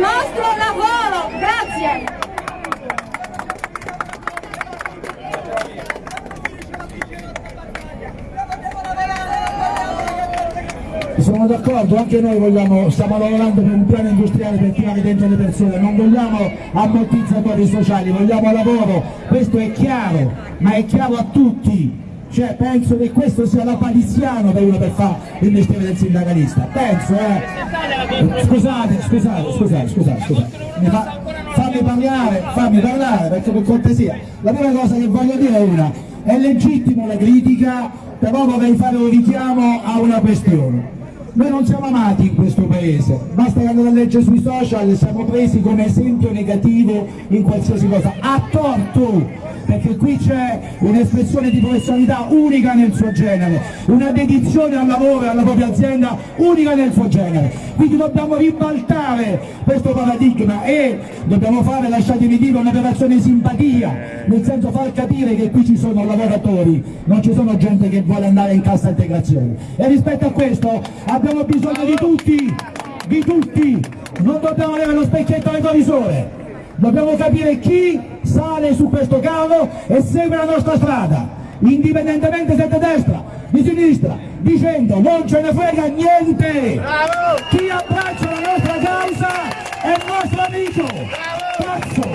nostro lavoro. Grazie. Sono d'accordo, anche noi vogliamo, stiamo lavorando per un piano industriale per tirare dentro le persone, non vogliamo ammortizzatori sociali, vogliamo lavoro, questo è chiaro, ma è chiaro a tutti. Cioè, penso che questo sia la paliziano per uno per fare il mestiere del sindacalista, penso eh. Scusate, scusate, scusate, scusate, scusate. Fa, fammi parlare, fammi parlare, perché per cortesia. La prima cosa che voglio dire è una, è legittimo la critica, però vorrei fare un richiamo a una questione. Noi non siamo amati in questo paese, basta che andate a leggere sui social, siamo presi come esempio negativo in qualsiasi cosa, a torto, perché qui c'è un'espressione di professionalità unica nel suo genere, una dedizione al lavoro e alla propria azienda unica nel suo genere, quindi dobbiamo ribaltare questo paradigma e dobbiamo fare, lasciatemi dire, un'operazione di simpatia, nel senso far capire che qui ci sono lavoratori, non ci sono gente che vuole andare in cassa integrazione. E rispetto a questo abbiamo bisogno di tutti, di tutti, non dobbiamo avere lo specchietto retrovisore, dobbiamo capire chi questo carro e segue la nostra strada, indipendentemente se è di destra, di sinistra, dicendo non ce ne frega niente, chi abbraccia la nostra causa è il nostro amico, cazzo!